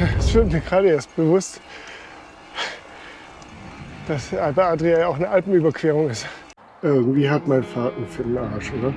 es wird mir gerade erst bewusst, dass Alpe Adria ja auch eine Alpenüberquerung ist. Irgendwie hat mein Fahrten für den Arsch, oder?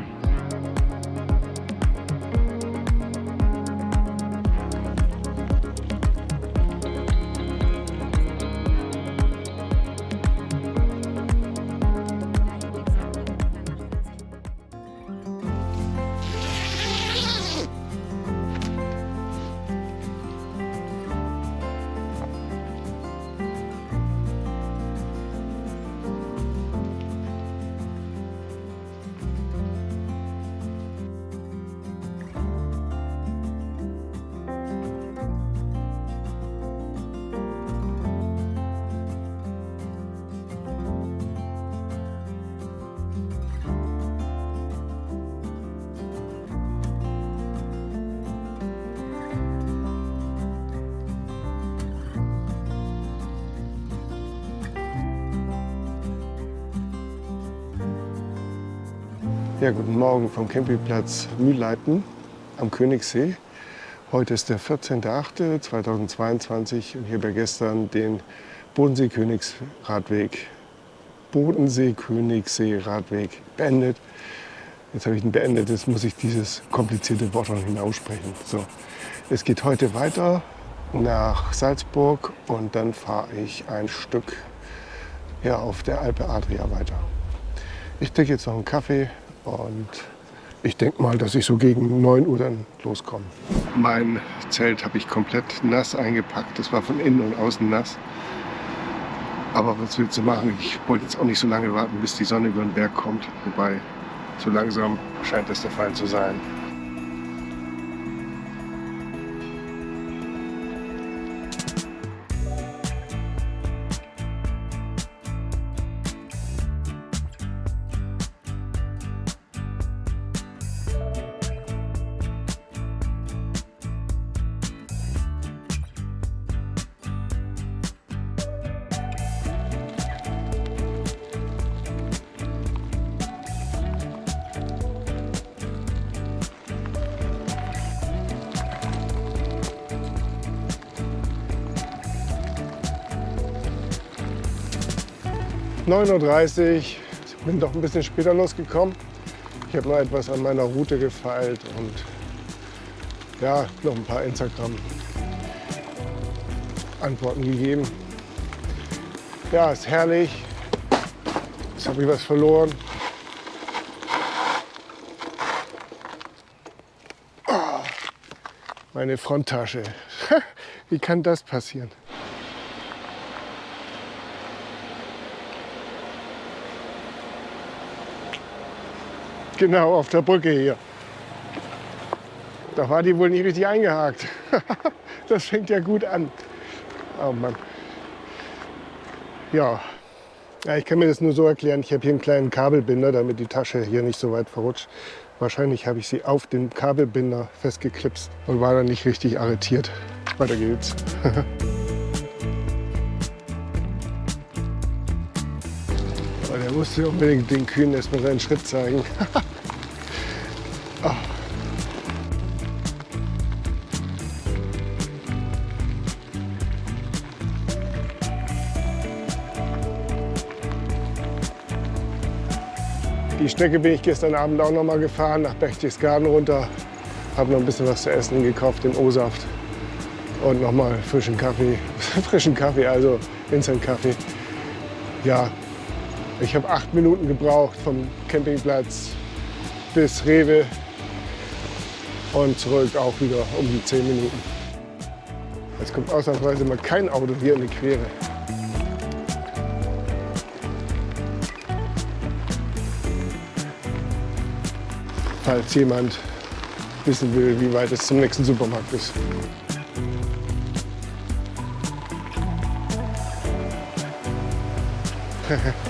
Morgen vom Campingplatz Mühlleiten am Königssee. Heute ist der 14.08.2022 und ich habe gestern den Bodensee-Königsradweg Bodensee-Königssee-Radweg beendet. Jetzt habe ich ihn beendet, jetzt muss ich dieses komplizierte Wort noch hinaussprechen. So, es geht heute weiter nach Salzburg und dann fahre ich ein Stück ja, auf der Alpe Adria weiter. Ich trinke jetzt noch einen Kaffee und ich denke mal, dass ich so gegen 9 Uhr dann loskomme. Mein Zelt habe ich komplett nass eingepackt. Das war von innen und außen nass. Aber was willst du machen? Ich wollte jetzt auch nicht so lange warten, bis die Sonne über den Berg kommt. Wobei, so langsam scheint das der Fall zu sein. 9.30 Uhr. Ich bin doch ein bisschen später losgekommen. Ich habe noch etwas an meiner Route gefeilt und ja, noch ein paar Instagram-Antworten gegeben. Ja, ist herrlich. Jetzt habe ich was verloren. Oh, meine Fronttasche. Wie kann das passieren? Genau, auf der Brücke hier. Da war die wohl nicht richtig eingehakt. das fängt ja gut an. Oh Mann. Ja. ja, ich kann mir das nur so erklären. Ich habe hier einen kleinen Kabelbinder, damit die Tasche hier nicht so weit verrutscht. Wahrscheinlich habe ich sie auf den Kabelbinder festgeklipst und war dann nicht richtig arretiert. Weiter geht's. musste unbedingt den Kühen erstmal seinen Schritt zeigen. Die Strecke bin ich gestern Abend auch noch mal gefahren, nach Berchtesgaden runter. Habe noch ein bisschen was zu essen gekauft, den O-Saft und noch mal frischen Kaffee. frischen Kaffee, also Instant-Kaffee. Ja, ich habe acht Minuten gebraucht vom Campingplatz bis Rewe und zurück auch wieder um die zehn Minuten. Jetzt kommt ausnahmsweise mal kein Auto hier in die Quere. falls jemand wissen will, wie weit es zum nächsten Supermarkt ist.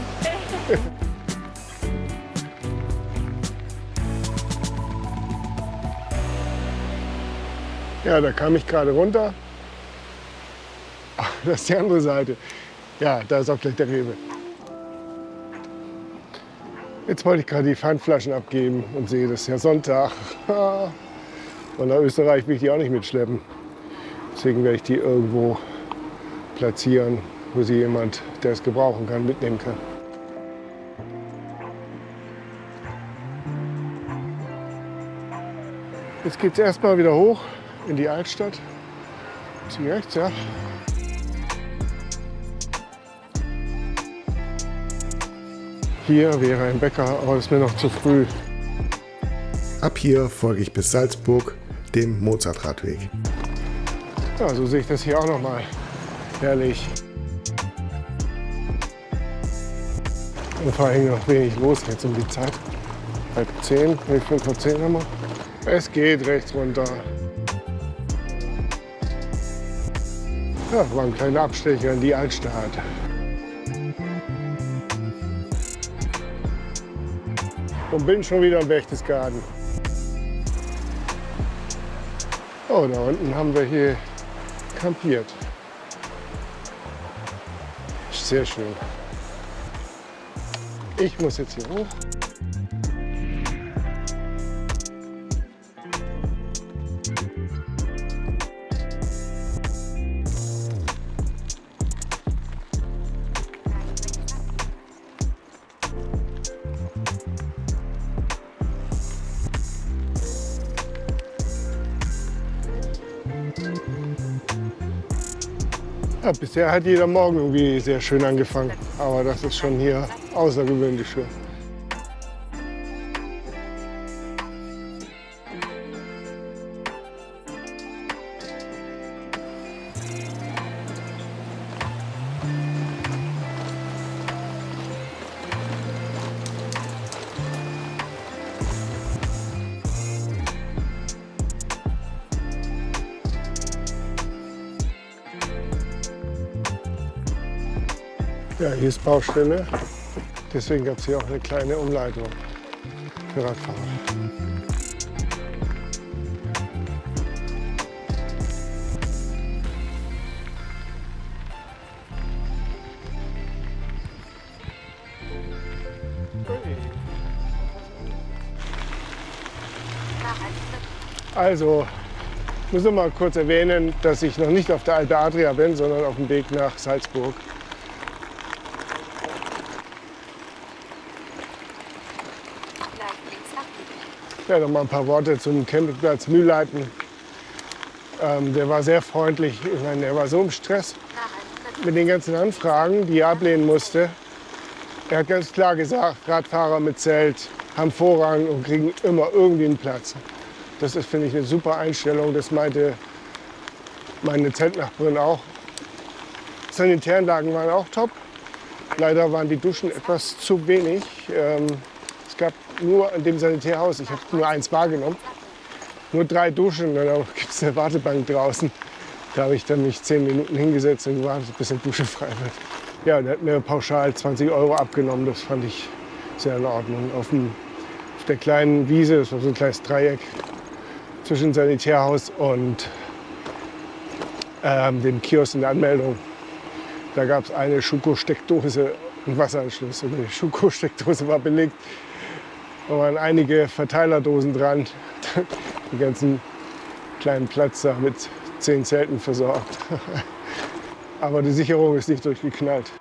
ja, da kam ich gerade runter. das ist die andere Seite. Ja, da ist auch gleich der Rewe. Jetzt wollte ich gerade die Pfandflaschen abgeben und sehe, das ist ja Sonntag. Und nach Österreich will ich die auch nicht mitschleppen. Deswegen werde ich die irgendwo platzieren, wo sie jemand, der es gebrauchen kann, mitnehmen kann. Jetzt geht es erstmal wieder hoch in die Altstadt. Zieh rechts, ja. Hier wäre ein Bäcker, aber das ist mir noch zu früh. Ab hier folge ich bis Salzburg, dem Mozartradweg. Ja, so sehe ich das hier auch noch mal. Herrlich. Und vor allem noch wenig los jetzt um die Zeit. Halb zehn, nee, fünf vor zehn haben wir. Es geht rechts runter. Ja, war ein kleiner Abstecher in die Altstadt. Und bin schon wieder im Berchtesgaden. Oh, da unten haben wir hier kampiert. Sehr schön. Ich muss jetzt hier hoch. Ja, bisher hat jeder Morgen irgendwie sehr schön angefangen. Aber das ist schon hier außergewöhnlich schön. Hier ist Baustelle. Deswegen gab es hier auch eine kleine Umleitung für Radfahrer. Also, ich muss noch mal kurz erwähnen, dass ich noch nicht auf der Alpe Adria bin, sondern auf dem Weg nach Salzburg. Ja, noch mal ein paar Worte zum Campingplatz Mühlleiten. Ähm, der war sehr freundlich. Ich meine, der war so im Stress mit den ganzen Anfragen, die er ablehnen musste. Er hat ganz klar gesagt, Radfahrer mit Zelt haben Vorrang und kriegen immer irgendwie einen Platz. Das ist, finde ich, eine super Einstellung. Das meinte meine Zeltnachbarin auch. Sanitäranlagen waren auch top. Leider waren die Duschen etwas zu wenig. Ähm, es gab nur in dem Sanitärhaus, ich habe nur eins wahrgenommen, nur drei Duschen. Und dann gibt es eine Wartebank draußen. Da habe ich dann mich zehn Minuten hingesetzt und gewartet, bis eine Dusche frei wird. Ja, der hat mir pauschal 20 Euro abgenommen. Das fand ich sehr in Ordnung. Auf, dem, auf der kleinen Wiese, das war so ein kleines Dreieck zwischen Sanitärhaus und ähm, dem Kiosk in der Anmeldung. Da gab es eine Schuko-Steckdose und Wasseranschluss. Und die Schuko-Steckdose war belegt. Da waren einige Verteilerdosen dran. Den ganzen kleinen Platz da mit zehn Zelten versorgt. Aber die Sicherung ist nicht durchgeknallt.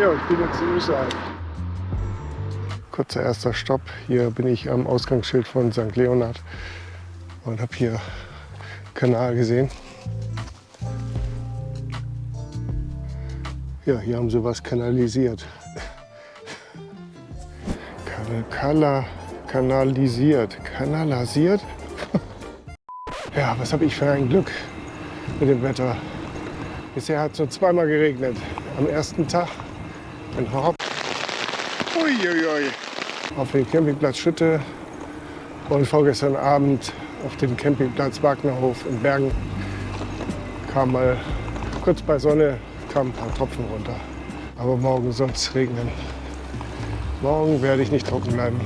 Ja, ich bin jetzt in Österreich. Kurzer erster Stopp. Hier bin ich am Ausgangsschild von St. Leonhard und habe hier Kanal gesehen. Ja, hier haben sie was kanalisiert. Kala, kanalisiert. Kanalisiert? Ja, was habe ich für ein Glück mit dem Wetter. Bisher hat es nur zweimal geregnet. Am ersten Tag in Horb. Uiuiui. Auf dem Campingplatz Schütte. Und vorgestern Abend auf dem Campingplatz Wagnerhof in Bergen. Kam mal kurz bei Sonne, kamen ein paar Tropfen runter. Aber morgen soll es regnen. Morgen werde ich nicht trocken bleiben.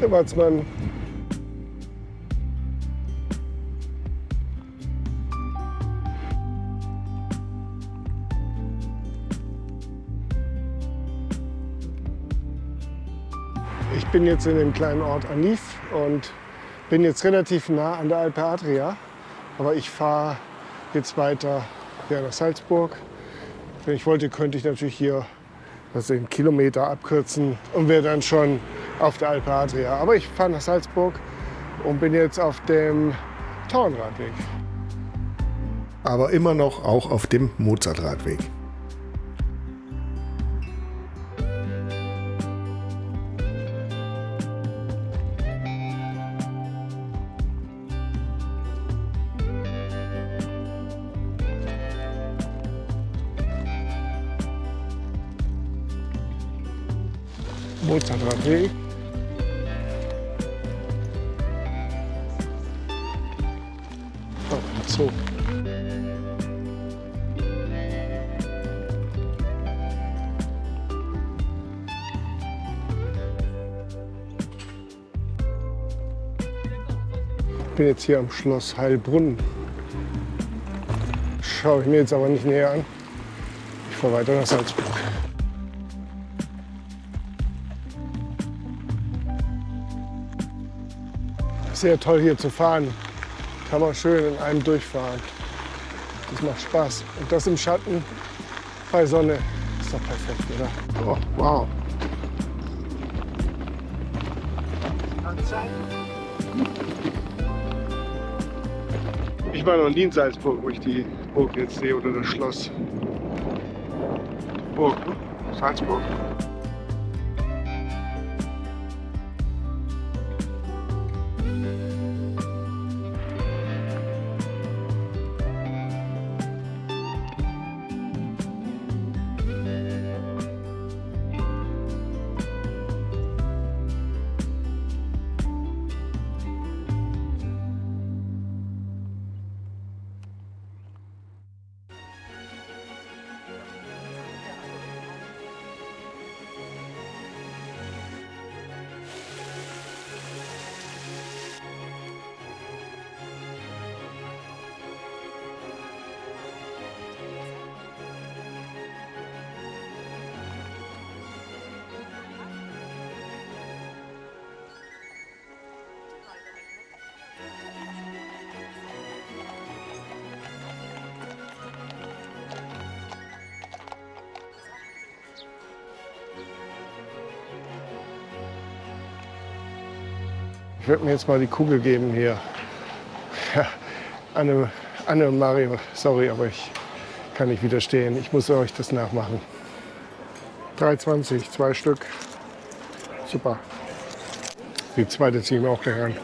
Der Watzmann. Ich bin jetzt in dem kleinen Ort Anif und bin jetzt relativ nah an der Alpe Adria. Aber ich fahre jetzt weiter nach Salzburg. Wenn ich wollte, könnte ich natürlich hier also einen Kilometer abkürzen und wäre dann schon auf der Alpe Adria. Aber ich fahre nach Salzburg und bin jetzt auf dem Tauernradweg. Aber immer noch auch auf dem Mozartradweg. Mozartradweg. Zoo. Ich bin jetzt hier am Schloss Heilbrunn. Schaue ich mir jetzt aber nicht näher an. Ich fahre weiter nach Salzburg. Sehr toll hier zu fahren. Kann man schön in einem durchfahren. Das macht Spaß. Und das im Schatten bei Sonne ist doch perfekt, oder? Oh, wow. Ich war noch nie in Salzburg, wo ich die Burg jetzt sehe oder das Schloss. Burg, ne? Salzburg. Ich werde mir jetzt mal die Kugel geben hier. Ja, Anne, Anne und Mario, sorry, aber ich kann nicht widerstehen. Ich muss euch das nachmachen. 3,20, zwei Stück. Super. Die zweite ziehen wir auch gleich an.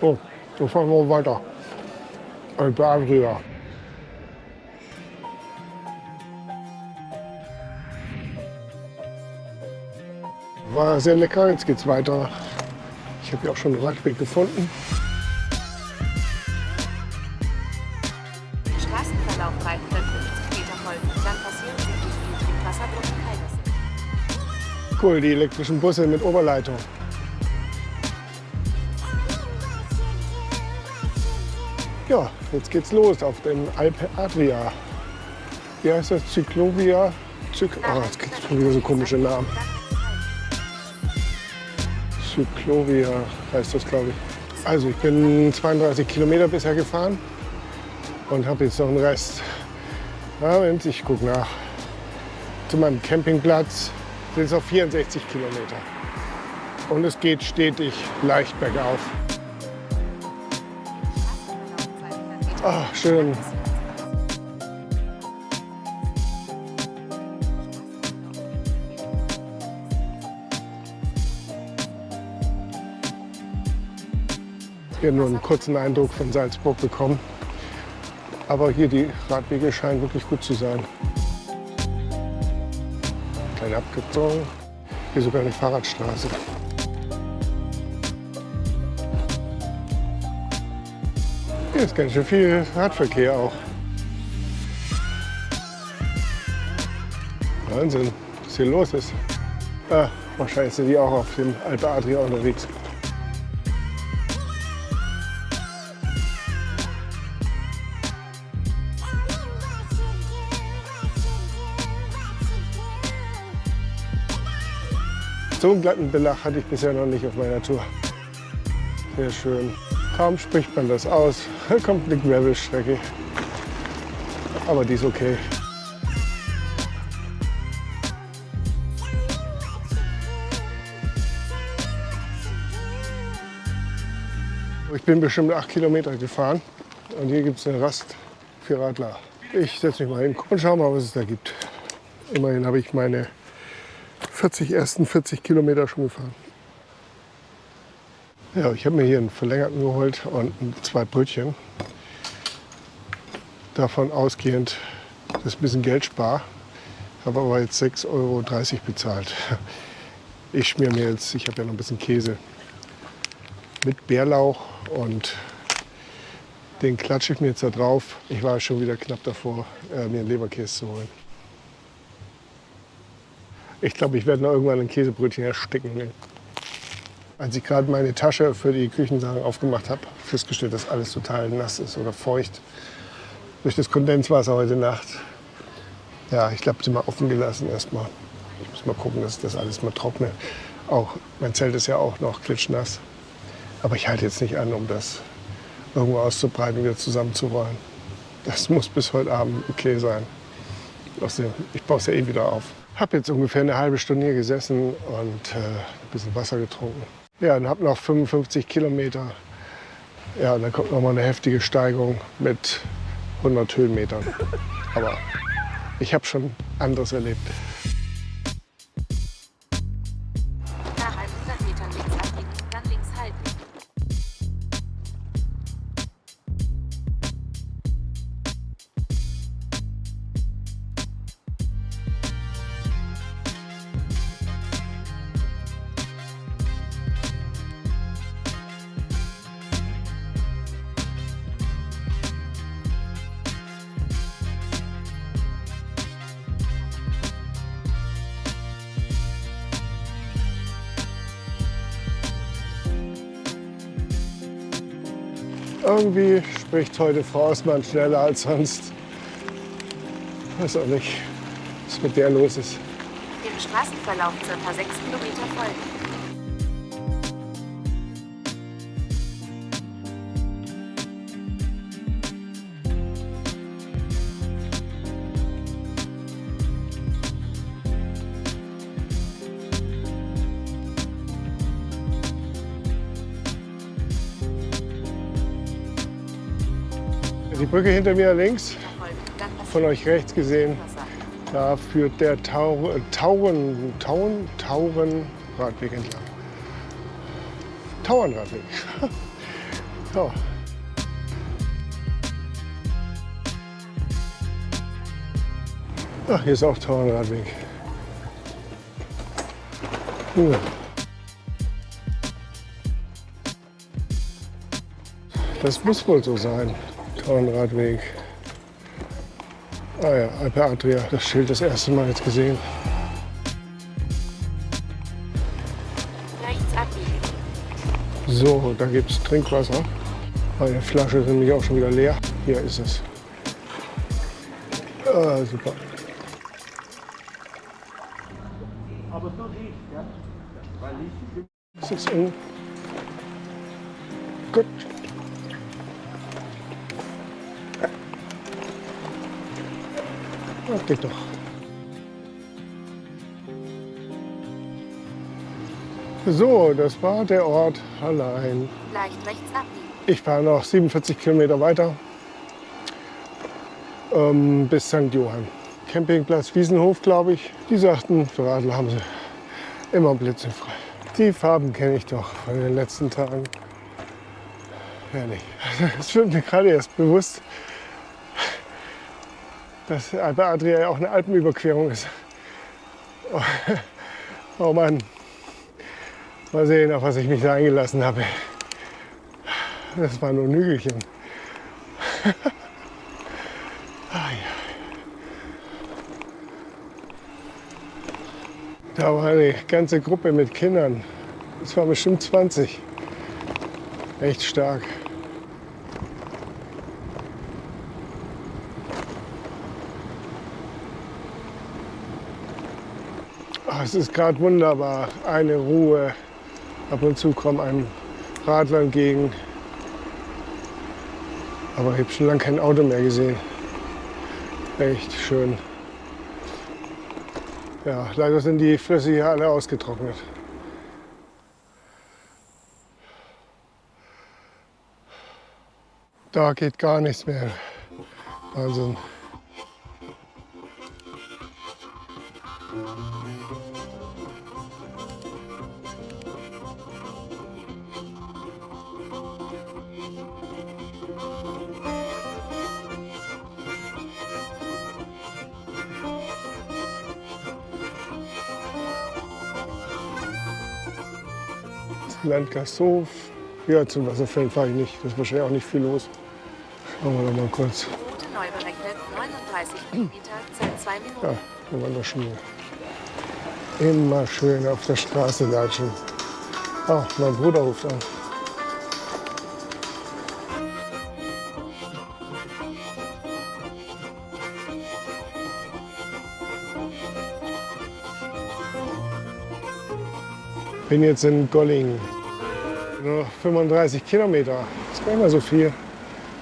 Oh, so fahren wir weiter. Alpe Adria. War sehr lecker, jetzt geht's weiter. Ich habe ja auch schon einen Radweg gefunden. Straßenverlauf 350 Meter folgen. Dann passieren Sie die. Cool, die elektrischen Busse mit Oberleitung. Ja, jetzt geht's los auf dem Alpe Adria. Wie heißt das? Cyclovia? Zyk oh, jetzt gibt's schon wieder so komische Namen. Cyclovia heißt das, glaube ich. Also ich bin 32 Kilometer bisher gefahren und habe jetzt noch einen Rest. Moment, ich gucke nach. Zu meinem Campingplatz sind es noch 64 Kilometer. Und es geht stetig leicht bergauf. Ah, schön. Hier nur einen kurzen Eindruck von Salzburg bekommen. Aber hier die Radwege scheinen wirklich gut zu sein. Kleine Abkürzung. Hier sogar eine Fahrradstraße. Hier ist ganz schön viel Radverkehr auch. Wahnsinn, was hier los ist. Ah, wahrscheinlich sind die auch auf dem Alpe Adria unterwegs. So einen glatten Belach hatte ich bisher noch nicht auf meiner Tour. Sehr schön. Kaum spricht man das aus, kommt eine Gravelstrecke. Aber die ist okay. Ich bin bestimmt acht Kilometer gefahren und hier gibt es eine Rast für Radler. Ich setze mich mal hin und schau mal, was es da gibt. Immerhin habe ich meine 40 ersten 40 Kilometer schon gefahren. Ja, ich habe mir hier einen verlängerten geholt und zwei Brötchen. Davon ausgehend, dass ich ein bisschen Geld spare. Habe aber jetzt 6,30 Euro bezahlt. Ich schmier mir jetzt, ich habe ja noch ein bisschen Käse mit Bärlauch und den klatsche ich mir jetzt da drauf. Ich war schon wieder knapp davor, äh, mir einen Leberkäse zu holen. Ich glaube, ich werde noch irgendwann ein Käsebrötchen ersticken. Als ich gerade meine Tasche für die Küchensachen aufgemacht habe, festgestellt, dass alles total nass ist oder feucht durch das Kondenswasser heute Nacht. Ja, ich glaube, sie mal offen gelassen erstmal. Ich muss mal gucken, dass das alles mal trockne. Auch mein Zelt ist ja auch noch klitschnass. Aber ich halte jetzt nicht an, um das irgendwo auszubreiten, wieder zusammenzurollen. Das muss bis heute Abend okay sein. Ich baue es ja eh wieder auf. Habe jetzt ungefähr eine halbe Stunde hier gesessen und äh, ein bisschen Wasser getrunken. Ja, und habe noch 55 Kilometer. Ja, dann kommt noch mal eine heftige Steigung mit 100 Höhenmetern. Aber ich habe schon anderes erlebt. Irgendwie spricht heute Frau Osman schneller als sonst. Weiß auch nicht, was mit der los ist. Dem Straßenverlauf circa 6 Kilometer folgen. Die Brücke hinter mir links, von euch rechts gesehen, da führt der Tau äh, Tauren, Tauen, Taurenradweg entlang. Tauernradweg. ja. Ach, hier ist auch Tauernradweg. Ja. Das muss wohl so sein. Tauernradweg. Ah ja, Alpe Adria, das Schild das erste Mal jetzt gesehen. Rechts abbiegen. So, da gibt es Trinkwasser. Meine Flasche ist nämlich auch schon wieder leer. Hier ist es. Ah, super. Ist das eng? Gut. Ja, geht doch. So, das war der Ort allein. Leicht rechts abbiegen. Ich fahre noch 47 Kilometer weiter ähm, bis St. Johann. Campingplatz Wiesenhof, glaube ich. Die sagten, für Radler haben sie immer blitzenfrei. Die Farben kenne ich doch von den letzten Tagen. Herrlich. Es wird mir gerade erst bewusst, dass Alpe Adria ja auch eine Alpenüberquerung ist. Oh, oh Mann. Mal sehen, auf was ich mich da eingelassen habe. Das war nur ein Hügelchen. Da war eine ganze Gruppe mit Kindern. Es war bestimmt 20. Echt stark. Es ist gerade wunderbar. Eine Ruhe. Ab und zu kommt ein Radler entgegen. Aber ich habe schon lange kein Auto mehr gesehen. Echt schön. Ja, leider sind die Flüsse hier alle ausgetrocknet. Da geht gar nichts mehr. Wahnsinn. Landgasthof. Ja, zum Wasserfällen fahre ich nicht. Da ist wahrscheinlich auch nicht viel los. Schauen wir doch mal kurz. Route neu berechnet, 39 Kilometer, Zeit 2 Minuten. Ja, da waren wir schon mal. Immer schön auf der Straße latschen. Ah, mein Bruder ruft an. Bin jetzt in Golling. Nur noch 35 Kilometer. ist gar nicht mehr so viel.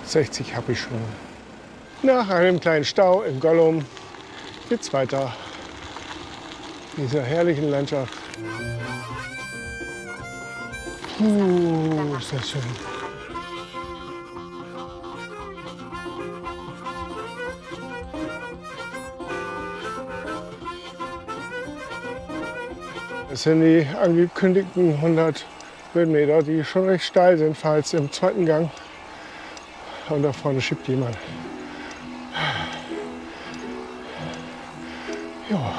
60 habe ich schon. Nach einem kleinen Stau in Gollum geht's weiter. Dieser herrlichen Landschaft. Puh, ist das schön. Das sind die angekündigten 100 Höhenmeter, die schon recht steil sind, falls im zweiten Gang. Und da vorne schiebt jemand. Ja,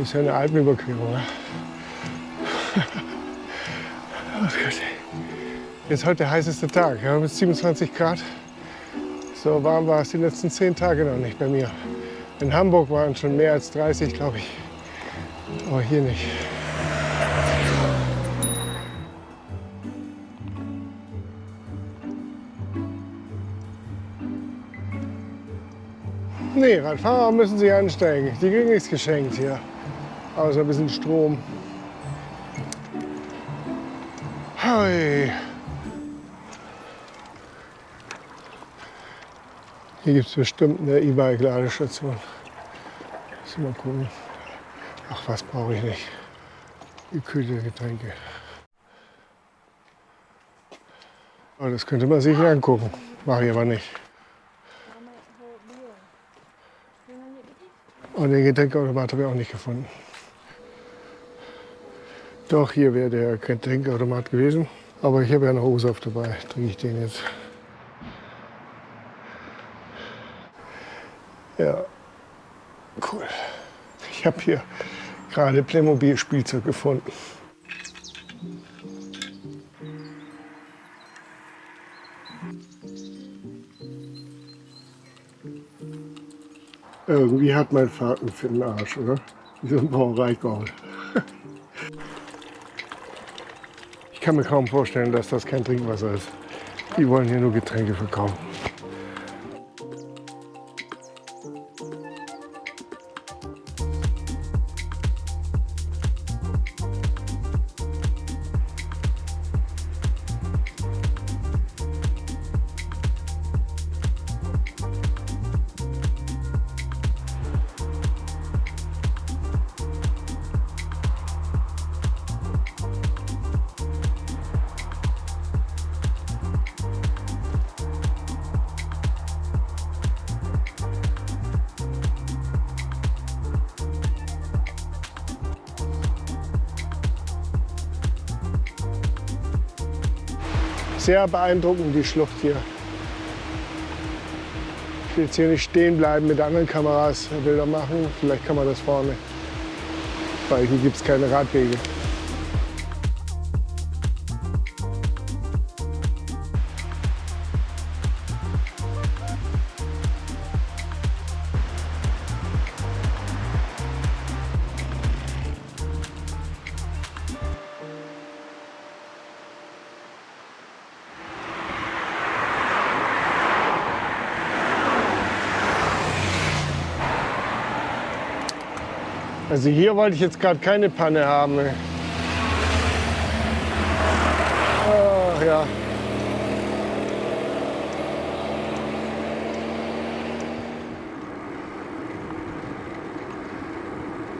ist ja eine Alpenüberquerung. Ne? Oh. Jetzt heute der heißeste Tag. Wir haben jetzt 27 Grad. So warm war es die letzten zehn Tage noch nicht bei mir. In Hamburg waren schon mehr als 30, glaube ich. Aber hier nicht. Nee, Radfahrer müssen sich anstrengen. Die kriegen nichts geschenkt hier. Außer ein bisschen Strom. Hi. Hier gibt es bestimmt eine E-Bike-Ladestation. Mal gucken. Ach, was brauche ich nicht. Gekühlte Getränke. Aber das könnte man sich angucken. Mache ich aber nicht. Und den Getränkeautomat habe ich auch nicht gefunden. Doch, hier wäre der Getränkeautomat gewesen. Aber ich habe ja noch O-Saft dabei. Trinke ich den jetzt. Ja, cool. Ich habe hier gerade Playmobil-Spielzeug gefunden. Irgendwie hat mein Vater einen fetten Arsch, oder? Wie so ein Brauereigaul. Ich kann mir kaum vorstellen, dass das kein Trinkwasser ist. Die wollen hier nur Getränke verkaufen. Sehr beeindruckend, die Schlucht hier. Ich will jetzt hier nicht stehen bleiben mit anderen Kameras Bilder machen. Vielleicht kann man das vorne, weil hier gibt es keine Radwege. Also hier wollte ich jetzt gerade keine Panne haben. Ach ja.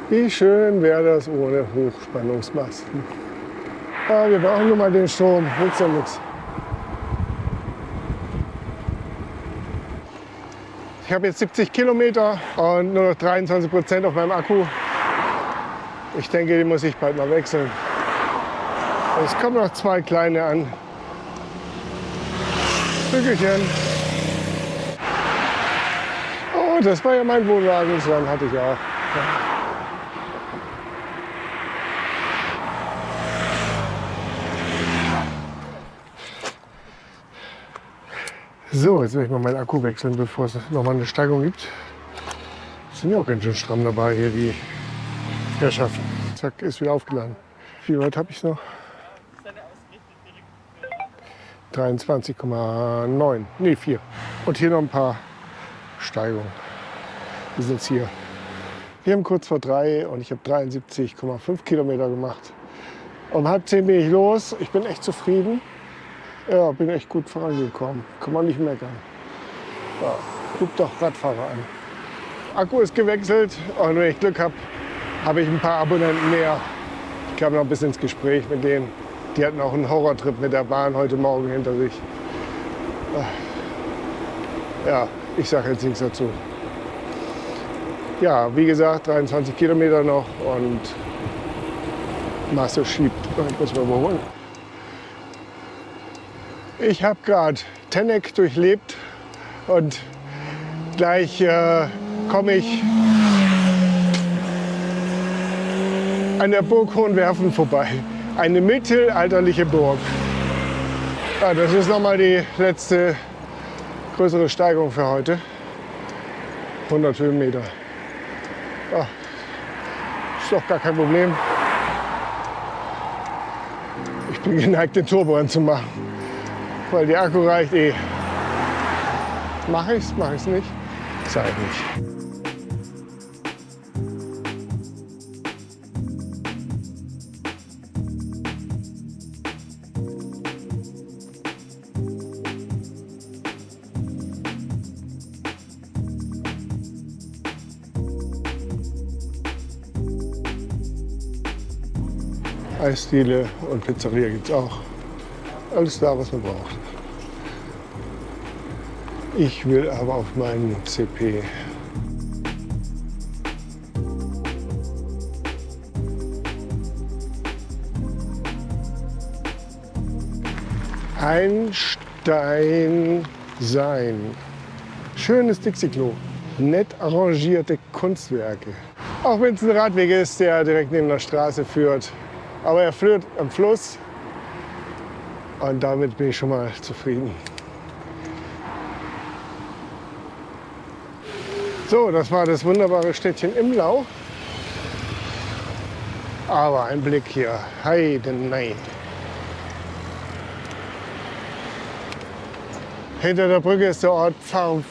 Wie schön wäre das ohne Hochspannungsmasten. Ah, wir brauchen nur mal den Strom, nützt ja nichts. Ich habe jetzt 70 Kilometer und nur noch 23 Prozent auf meinem Akku. Ich denke, den muss ich bald mal wechseln. Es kommen noch zwei kleine an. Stückchen. Oh, das war ja mein Wohnwagen, Land hatte ich auch. So, jetzt werde ich mal meinen Akku wechseln, bevor es noch mal eine Steigung gibt. Sind ja auch ganz schön stramm dabei hier, die Herrschaften. Zack, ist wieder aufgeladen. Wie weit habe ich noch? 23,9, nee 4. Und hier noch ein paar Steigungen. Wir sind jetzt hier. Wir haben kurz vor drei und ich habe 73,5 Kilometer gemacht. Um halb zehn bin ich los. Ich bin echt zufrieden. Ja, bin echt gut vorangekommen. Kann man nicht meckern. Ja, guck doch Radfahrer an. Akku ist gewechselt und wenn ich Glück habe, habe ich ein paar Abonnenten mehr. Ich kam noch ein bisschen ins Gespräch mit denen. Die hatten auch einen Horrortrip mit der Bahn heute Morgen hinter sich. Ja, ich sage jetzt nichts dazu. Ja, wie gesagt, 23 Kilometer noch und Masse schiebt. Ich muss mal überholen. Ich habe gerade Tenneck durchlebt und gleich äh, komme ich an der Burg Hohenwerfen vorbei. Eine mittelalterliche Burg. Ja, das ist nochmal die letzte größere Steigung für heute. 100 Höhenmeter. Ja, ist doch gar kein Problem. Ich bin geneigt, den Turbo anzumachen, weil der Akku reicht eh. Mache ich's, mache ich's nicht? Ich nicht. Eisdiele und Pizzeria gibt es auch. Alles da, was man braucht. Ich will aber auf meinen CP. Ein Stein sein. Schönes Dixie-Klo. Nett arrangierte Kunstwerke. Auch wenn es ein Radweg ist, der direkt neben der Straße führt. Aber er führt am Fluss und damit bin ich schon mal zufrieden. So, das war das wunderbare Städtchen Imlau. Aber ein Blick hier, heidenei. Hinter der Brücke ist der Ort Pfarr,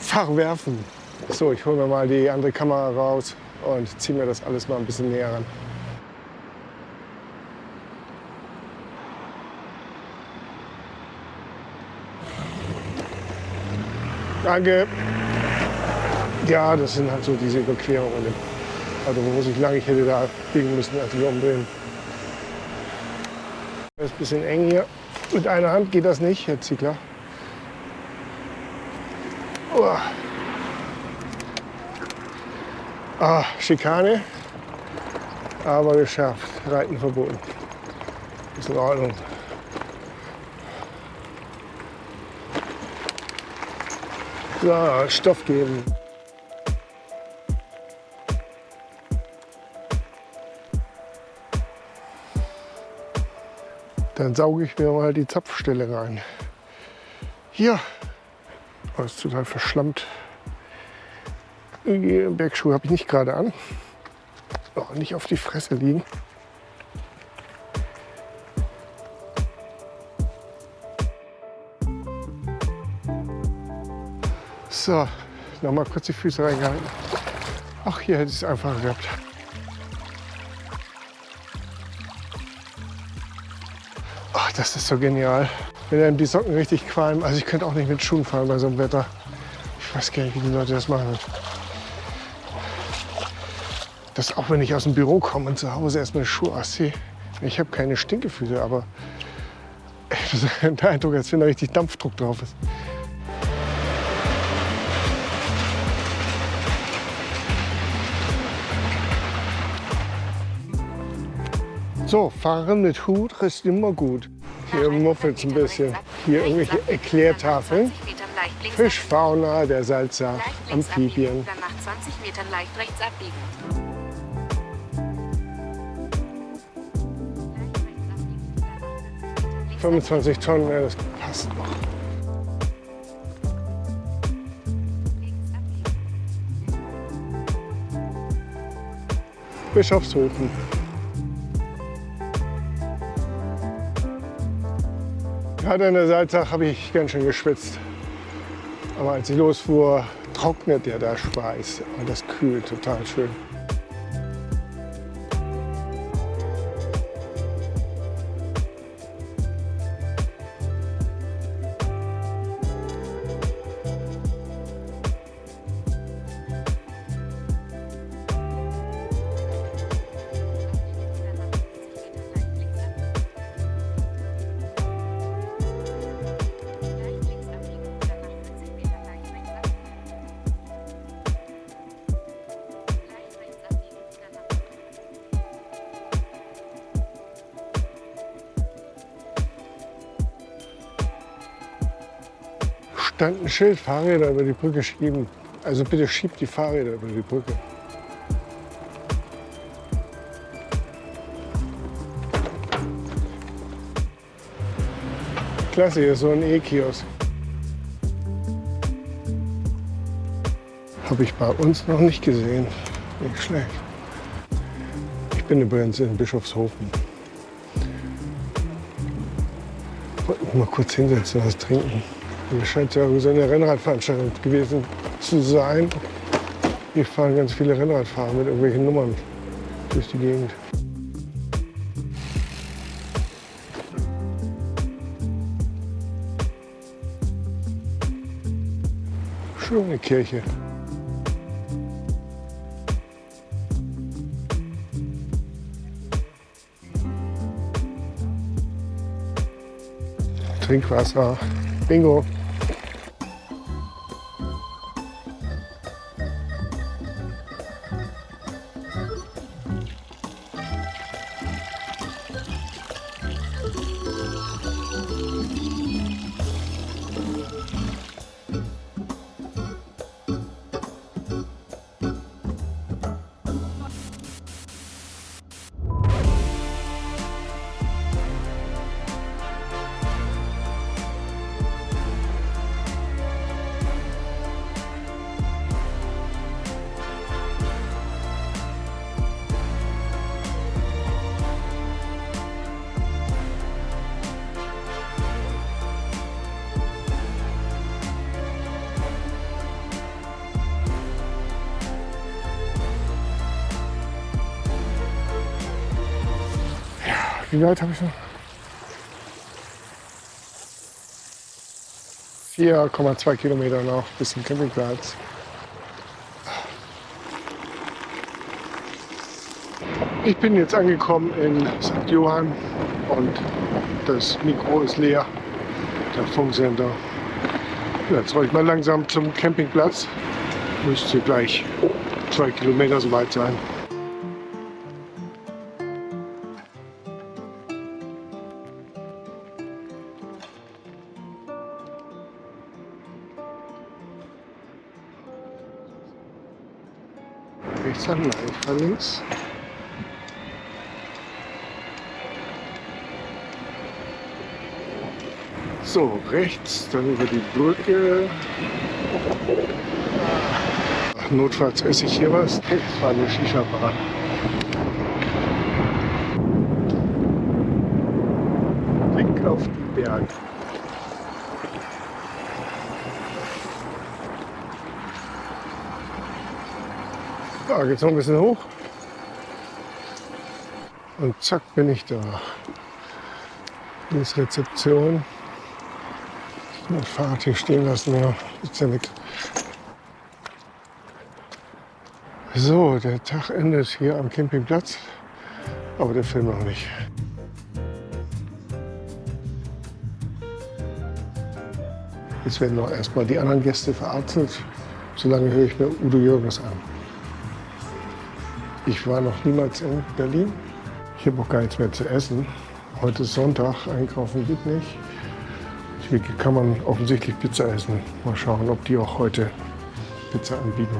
Pfarrwerfen. So, ich hole mir mal die andere Kamera raus und ziehe mir das alles mal ein bisschen näher ran. Danke. Ja, das sind halt so diese Überquerungen. Also wo ich lang, ich hätte da biegen müssen, also hier umdrehen. Das ist ein bisschen eng hier. Mit einer Hand geht das nicht, Herr Ziegler. Oh. Ah, Schikane, aber geschafft. Reiten verboten. Ist in Ordnung. So, Stoff geben. Dann sauge ich mir mal die Zapfstelle rein. Hier. Oh, ist total verschlammt. Bergschuhe habe ich nicht gerade an. Oh, nicht auf die Fresse liegen. So, nochmal kurz die Füße reingehalten. Ach, hier hätte ich es einfach gehabt. Ach, das ist so genial. Wenn einem die Socken richtig qualmen. Also ich könnte auch nicht mit Schuhen fahren bei so einem Wetter. Ich weiß gar nicht, wie die Leute das machen. Das auch wenn ich aus dem Büro komme und zu Hause erstmal Schuhe ausziehe. Ich habe keine Stinkefüße, aber der Eindruck, als wenn da richtig Dampfdruck drauf ist. So, fahren mit Hut ist immer gut. Hier muffelt ein bisschen. Hier irgendwelche Erklärtafeln. Fischfauna der Salza, Amphibien. Dann nach 20 Metern leicht rechts abbiegen. 25 Tonnen, das passt noch. Bischofshofen. Gerade an der Salzach habe ich ganz schön geschwitzt. Aber als ich losfuhr, trocknet ja der Schweiß und das kühlt total schön. Stand ein Schild, Fahrräder über die Brücke schieben. Also bitte schiebt die Fahrräder über die Brücke. Klasse, hier ist so ein E-Kiosk. Habe ich bei uns noch nicht gesehen. Nicht schlecht. Ich bin übrigens in Bischofshofen. Wollte mich mal kurz hinsetzen, was trinken. Hier scheint ja so eine Rennradveranstaltung gewesen zu sein. Hier fahren ganz viele Rennradfahrer mit irgendwelchen Nummern durch die Gegend. Schöne Kirche. Trinkwasser. Bingo. Wie weit habe ich noch? 4,2 Kilometer noch bis zum Campingplatz. Ich bin jetzt angekommen in St. Johann und das Mikro ist leer, der Funksender. Jetzt roll ich mal langsam zum Campingplatz. Müsste gleich zwei Kilometer so weit sein. Links. So, rechts, dann über die Brücke. Notfalls esse ich hier was. Das war eine Shisha-Bar. Blick auf die Berge. Ja, geht's noch ein bisschen hoch. Und zack, bin ich da. Hier ist Rezeption. Das Fahrrad hier stehen lassen, ja, ist ja weg. So, der Tag endet hier am Campingplatz, aber der Film noch nicht. Jetzt werden noch erstmal die anderen Gäste verarztet. Solange höre ich mir Udo Jürgens an. Ich war noch niemals in Berlin. Ich habe auch gar nichts mehr zu essen. Heute ist Sonntag, einkaufen geht nicht. Hier kann man offensichtlich Pizza essen. Mal schauen, ob die auch heute Pizza anbieten.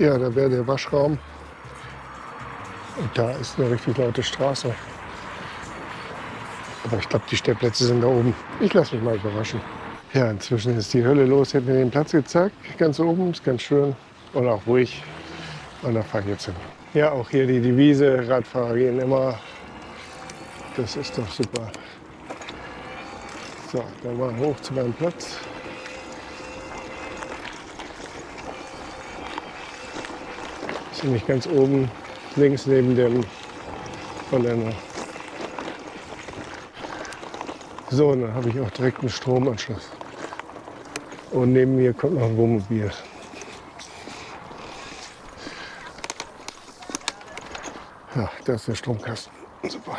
Ja, da wäre der Waschraum. Und da ist eine richtig laute Straße. Aber ich glaube, die Stellplätze sind da oben. Ich lasse mich mal überraschen. Ja, inzwischen ist die Hölle los. Ich habe mir den Platz gezeigt. Ganz oben, ist ganz schön und auch ruhig. Und da fahre ich jetzt hin. Ja, auch hier die Devise, Radfahrer gehen immer. Das ist doch super. So, dann mal hoch zu meinem Platz. Ziemlich ganz oben, links neben dem Container. So, dann habe ich auch direkt einen Stromanschluss. Und neben mir kommt noch ein Wohnmobil. Ja, da ist der Stromkasten. Super.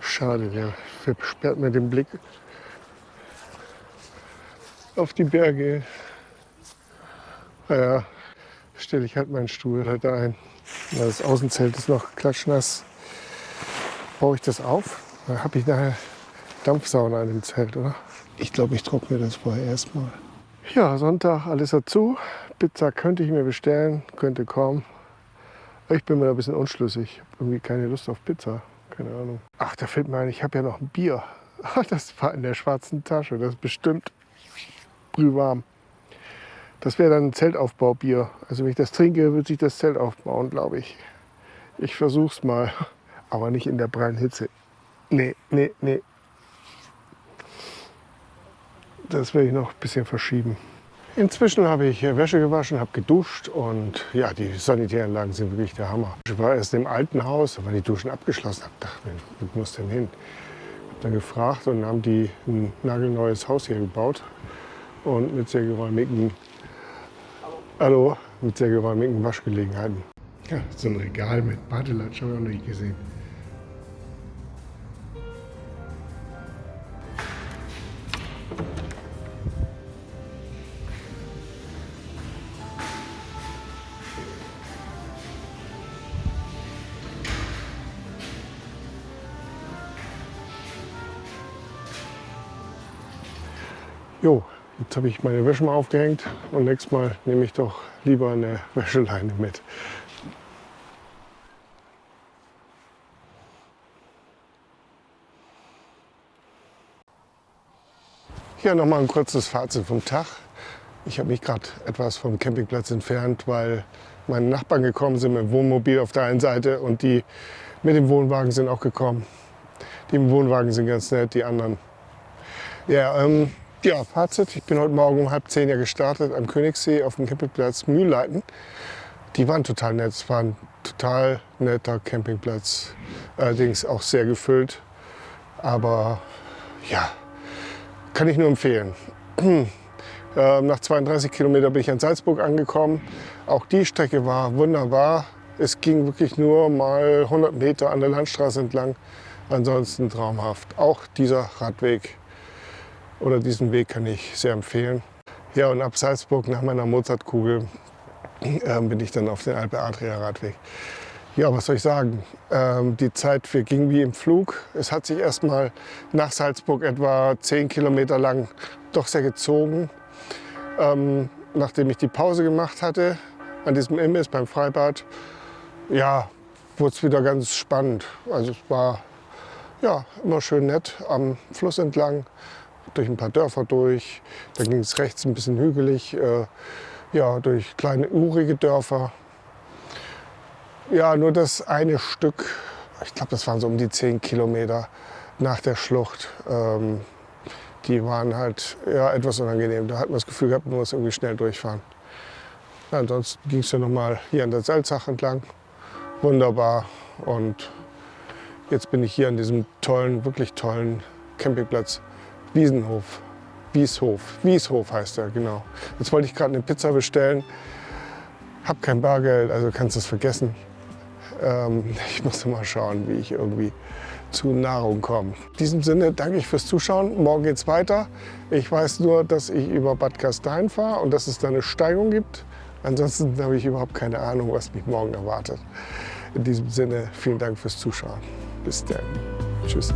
Schade, der versperrt mir den Blick auf die Berge. Naja, stelle ich halt meinen Stuhl halt ein. Das Außenzelt ist noch klatschnass. Baue ich das auf? Da habe ich nachher Dampfsauna in dem Zelt, oder? Ich glaube, ich trockne das vorher erstmal. Ja, Sonntag, alles dazu. Pizza könnte ich mir bestellen, könnte kommen. Ich bin mir ein bisschen unschlüssig. Ich habe irgendwie keine Lust auf Pizza. Keine Ahnung. Ach, da fällt mir ein, ich habe ja noch ein Bier. Das war in der schwarzen Tasche. Das ist bestimmt brühwarm. Das wäre dann ein Zeltaufbaubier. Also wenn ich das trinke, wird sich das Zelt aufbauen, glaube ich. Ich versuche es mal, aber nicht in der prallen Hitze. Nee, nee, nee. Das werde ich noch ein bisschen verschieben. Inzwischen habe ich Wäsche gewaschen, habe geduscht und ja, die Sanitäranlagen sind wirklich der Hammer. Ich war erst im alten Haus, waren die Duschen abgeschlossen. Ich dachte, wo muss denn hin? Habe dann gefragt und haben die ein nagelneues Haus hier gebaut und mit sehr geräumigen, hallo, mit sehr geräumigen Waschgelegenheiten. Ja, so ein Regal mit Badelatsch habe ich auch noch nicht gesehen. Jo, jetzt habe ich meine Wäsche mal aufgehängt und nächstes Mal nehme ich doch lieber eine Wäscheleine mit. Hier nochmal ein kurzes Fazit vom Tag. Ich habe mich gerade etwas vom Campingplatz entfernt, weil meine Nachbarn gekommen sind mit dem Wohnmobil auf der einen Seite und die mit dem Wohnwagen sind auch gekommen. Die im Wohnwagen sind ganz nett, die anderen. Ja, ähm, ja, Fazit. Ich bin heute Morgen um halb zehn ja gestartet am Königssee auf dem Campingplatz Mühlleiten. Die waren total nett. Es war ein total netter Campingplatz. Allerdings auch sehr gefüllt. Aber ja, kann ich nur empfehlen. Ähm, nach 32 Kilometern bin ich an Salzburg angekommen. Auch die Strecke war wunderbar. Es ging wirklich nur mal 100 Meter an der Landstraße entlang. Ansonsten traumhaft. Auch dieser Radweg oder diesen Weg kann ich sehr empfehlen. Ja, und ab Salzburg nach meiner Mozartkugel ähm, bin ich dann auf den Alpe Adria Radweg. Ja, was soll ich sagen? Ähm, die Zeit verging wie im Flug. Es hat sich erst mal nach Salzburg etwa 10 Kilometer lang doch sehr gezogen. Ähm, nachdem ich die Pause gemacht hatte an diesem Imbiss beim Freibad, ja, wurde es wieder ganz spannend. Also es war ja, immer schön nett am Fluss entlang, durch ein paar Dörfer durch. Da ging es rechts ein bisschen hügelig, äh, ja, durch kleine urige Dörfer. Ja, nur das eine Stück, ich glaube, das waren so um die 10 Kilometer nach der Schlucht, ähm, die waren halt ja, etwas unangenehm. Da hat man das Gefühl gehabt, man muss irgendwie schnell durchfahren. Ja, ansonsten ging es ja noch mal hier an der Salzach entlang. Wunderbar. Und jetzt bin ich hier an diesem tollen, wirklich tollen Campingplatz Wiesenhof. Wieshof. Wieshof heißt er, genau. Jetzt wollte ich gerade eine Pizza bestellen. Hab kein Bargeld, also kannst du es vergessen. Ähm, ich muss mal schauen, wie ich irgendwie zu Nahrung komme. In diesem Sinne danke ich fürs Zuschauen. Morgen geht's weiter. Ich weiß nur, dass ich über Bad Gastein fahre und dass es da eine Steigung gibt. Ansonsten habe ich überhaupt keine Ahnung, was mich morgen erwartet. In diesem Sinne, vielen Dank fürs Zuschauen. Bis dann. Tschüss.